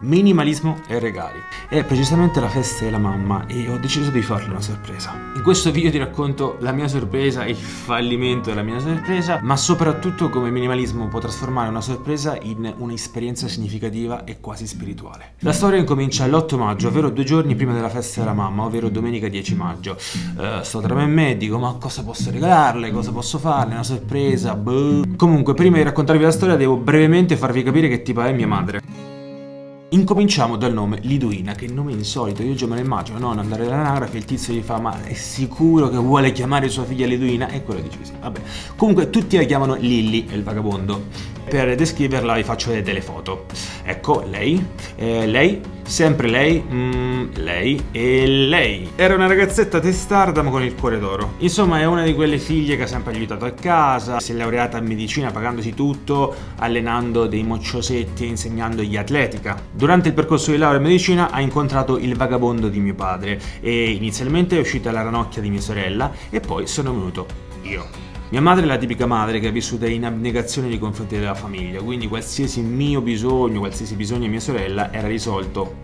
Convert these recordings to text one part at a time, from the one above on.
minimalismo e regali. È precisamente la festa della mamma e ho deciso di farle una sorpresa. In questo video ti racconto la mia sorpresa, il fallimento della mia sorpresa, ma soprattutto come minimalismo può trasformare una sorpresa in un'esperienza significativa e quasi spirituale. La storia incomincia l'8 maggio, ovvero due giorni prima della festa della mamma, ovvero domenica 10 maggio. Uh, sto tra me e me dico ma cosa posso regalarle, cosa posso farle, una sorpresa, boh. Comunque prima di raccontarvi la storia devo brevemente farvi capire che tipo è mia madre. Incominciamo dal nome Liduina, che nome insolito, io già me lo immagino, no? Andare all'anagrafe, il tizio gli fa ma è sicuro che vuole chiamare sua figlia Liduina? E quello dice sì, vabbè. Comunque tutti la chiamano Lilly, è il vagabondo. Per descriverla vi faccio vedere delle foto. Ecco, lei, eh, lei, sempre lei, mm, lei e lei. Era una ragazzetta testarda ma con il cuore d'oro. Insomma è una di quelle figlie che ha sempre aiutato a casa, si è laureata in medicina pagandosi tutto, allenando dei mocciosetti e insegnandogli atletica. Durante il percorso di laurea in medicina ha incontrato il vagabondo di mio padre e inizialmente è uscita la ranocchia di mia sorella e poi sono venuto io. Mia madre è la tipica madre che è vissuta in abnegazione nei confronti della famiglia, quindi qualsiasi mio bisogno, qualsiasi bisogno di mia sorella era risolto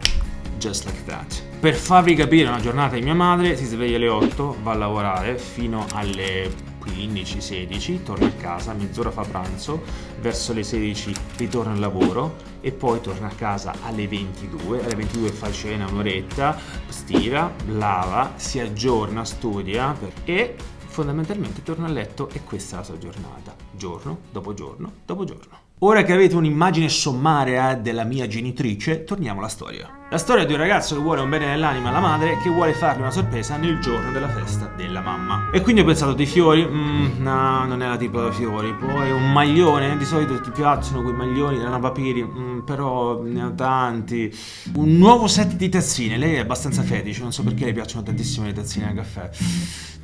just like that. Per farvi capire una giornata di mia madre, si sveglia alle 8, va a lavorare fino alle 15-16, torna a casa, mezz'ora fa pranzo, verso le 16 ritorna al lavoro e poi torna a casa alle 22, alle 22 fa cena un'oretta, stira, lava, si aggiorna, studia e fondamentalmente torna a letto e questa è la sua giornata, giorno dopo giorno dopo giorno. Ora che avete un'immagine sommaria della mia genitrice, torniamo alla storia. La storia di un ragazzo che vuole un bene nell'anima alla madre che vuole farle una sorpresa nel giorno della festa della mamma. E quindi ho pensato dei fiori, mm, no, non è la tipo da fiori. Poi un maglione, di solito ti piacciono quei maglioni della Navapiri, mm, però ne ho tanti. Un nuovo set di tazzine, lei è abbastanza fetice, non so perché le piacciono tantissimo le tazzine al caffè.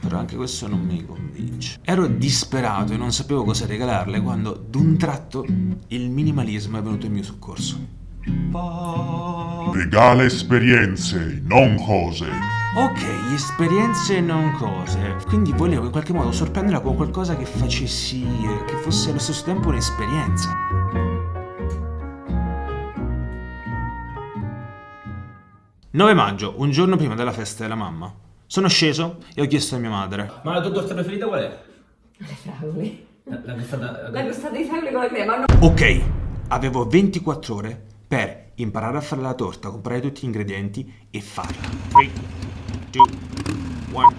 Però anche questo non mi convince. Ero disperato e non sapevo cosa regalarle quando d'un tratto il minimalismo è venuto in mio soccorso. Regala esperienze, non cose. Ok, esperienze non cose. Quindi volevo in qualche modo sorprenderla con qualcosa che facessi, che fosse allo stesso tempo un'esperienza. «9 maggio, un giorno prima della festa della mamma. Sono sceso e ho chiesto a mia madre. Ma la tua torta preferita qual è? Le fragole. La, la crostata... La crostata di fragole con la crema, no? Ok, avevo 24 ore per imparare a fare la torta, comprare tutti gli ingredienti e farla. 3, 2, 1,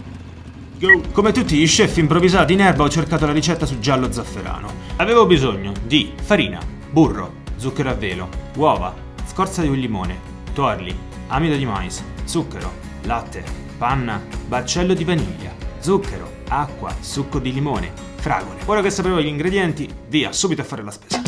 go! Come tutti gli chef improvvisati in erba ho cercato la ricetta su giallo zafferano. Avevo bisogno di farina, burro, zucchero a velo, uova, scorza di un limone, torli, amido di mais, zucchero, latte, panna, baccello di vaniglia, zucchero, acqua, succo di limone, fragole. Ora che sapevo gli ingredienti, via, subito a fare la spesa.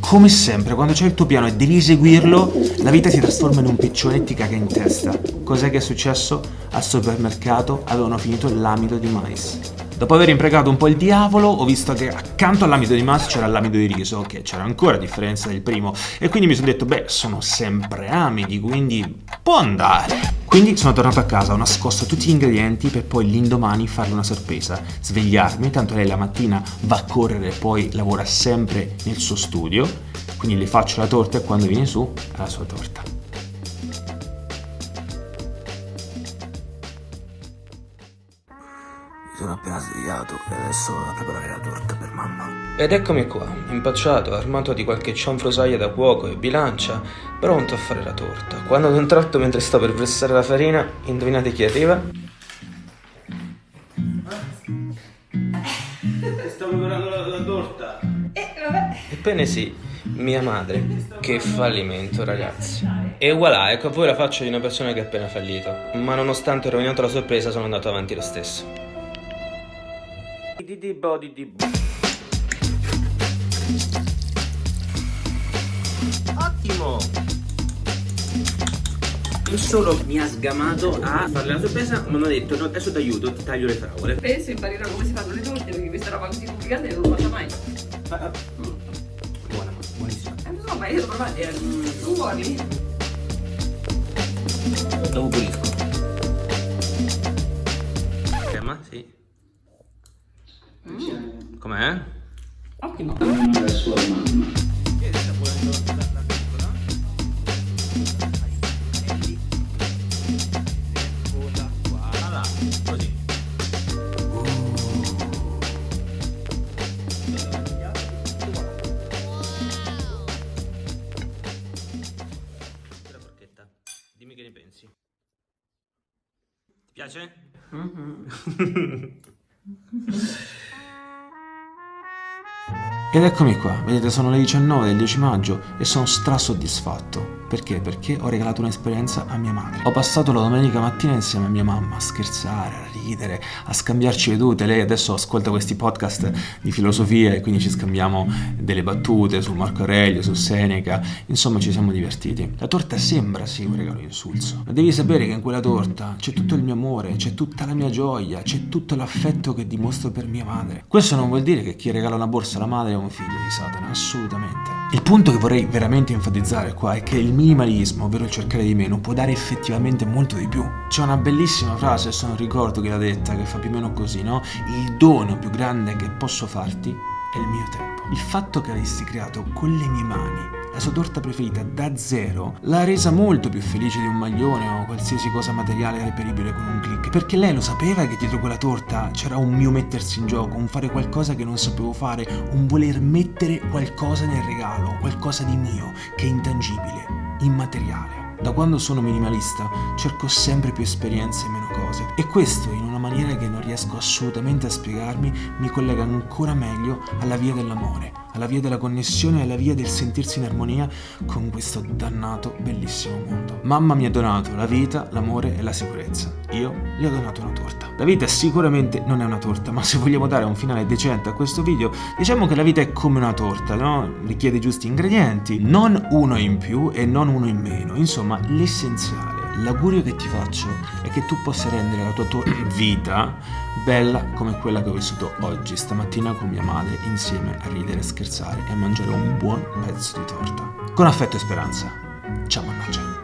Come sempre, quando c'è il tuo piano e devi eseguirlo, la vita si trasforma in un piccione e ti caga in testa. Cos'è che è successo? Al supermercato avevano finito l'amido di mais. Dopo aver impregato un po' il diavolo, ho visto che accanto all'amido di mais c'era l'amido di riso, che c'era ancora a differenza del primo, e quindi mi sono detto, beh, sono sempre amidi, quindi può andare. Quindi sono tornato a casa, ho nascosto tutti gli ingredienti per poi l'indomani farle una sorpresa, svegliarmi, tanto lei la mattina va a correre e poi lavora sempre nel suo studio, quindi le faccio la torta e quando viene su ha la sua torta. Sono appena svegliato e adesso vado a preparare la torta per mamma. Ed eccomi qua, impacciato, armato di qualche cianfrosaglia da cuoco e bilancia, pronto a fare la torta. Quando ad un tratto, mentre sto per versare la farina, indovinate chi arriva? Sto preparando la, la torta. Eh, vabbè. Ebbene sì, mia madre. Che fallimento, ragazzi. E voilà, ecco a voi la faccia di una persona che ha appena fallito. Ma nonostante ho rovinato la sorpresa, sono andato avanti lo stesso. Ottimo! Non solo mi ha sgamato a farle la sorpresa, ma mi ha detto no, adesso ti aiuto, ti taglio le fragole. Penso imparerò come si fanno le torte perché questa roba così complicata non l'ho fatta mai. Buona, buonissima. Eh, non so, ma io l'ho provata. eh, Tu vuoi? Dopo pulisco. Com'è? Ottimo. La sua mamma. Chiedi se puoi andare da piccola. Prendi. Che ne pensi. Ti piace? Mm -hmm. Ed eccomi qua, vedete sono le 19 del 10 maggio e sono strasoddisfatto. Perché? Perché ho regalato un'esperienza a mia madre. Ho passato la domenica mattina insieme a mia mamma a scherzare, a ridere, a scambiarci vedute. Lei adesso ascolta questi podcast di filosofia e quindi ci scambiamo delle battute su Marco Aurelio, su Seneca. Insomma ci siamo divertiti. La torta sembra sì un regalo insulso, ma devi sapere che in quella torta c'è tutto il mio amore, c'è tutta la mia gioia, c'è tutto l'affetto che dimostro per mia madre. Questo non vuol dire che chi regala una borsa alla madre è un figlio di Satana, assolutamente. Il punto che vorrei veramente enfatizzare qua è che il minimalismo, ovvero il cercare di meno, può dare effettivamente molto di più. C'è una bellissima frase, adesso non ricordo chi l'ha detta, che fa più o meno così, no? Il dono più grande che posso farti è il mio tempo. Il fatto che avessi creato con le mie mani la sua torta preferita da zero l'ha resa molto più felice di un maglione o qualsiasi cosa materiale reperibile con un click. Perché lei lo sapeva che dietro quella torta c'era un mio mettersi in gioco, un fare qualcosa che non sapevo fare, un voler mettere qualcosa nel regalo, qualcosa di mio, che è intangibile, immateriale. Da quando sono minimalista cerco sempre più esperienze e meno cose e questo in una maniera che non riesco assolutamente a spiegarmi mi collega ancora meglio alla via dell'amore, alla via della connessione alla via del sentirsi in armonia con questo dannato bellissimo mondo. Mamma mi ha donato la vita, l'amore e la sicurezza. Io gli ho donato una torta. La vita sicuramente non è una torta, ma se vogliamo dare un finale decente a questo video, diciamo che la vita è come una torta, no? Richiede i giusti ingredienti, non uno in più e non uno in meno, insomma l'essenziale. L'augurio che ti faccio è che tu possa rendere la tua, tua vita bella come quella che ho vissuto oggi, stamattina con mia madre, insieme a ridere, scherzare e a mangiare un buon pezzo di torta. Con affetto e speranza. Ciao mannaggia.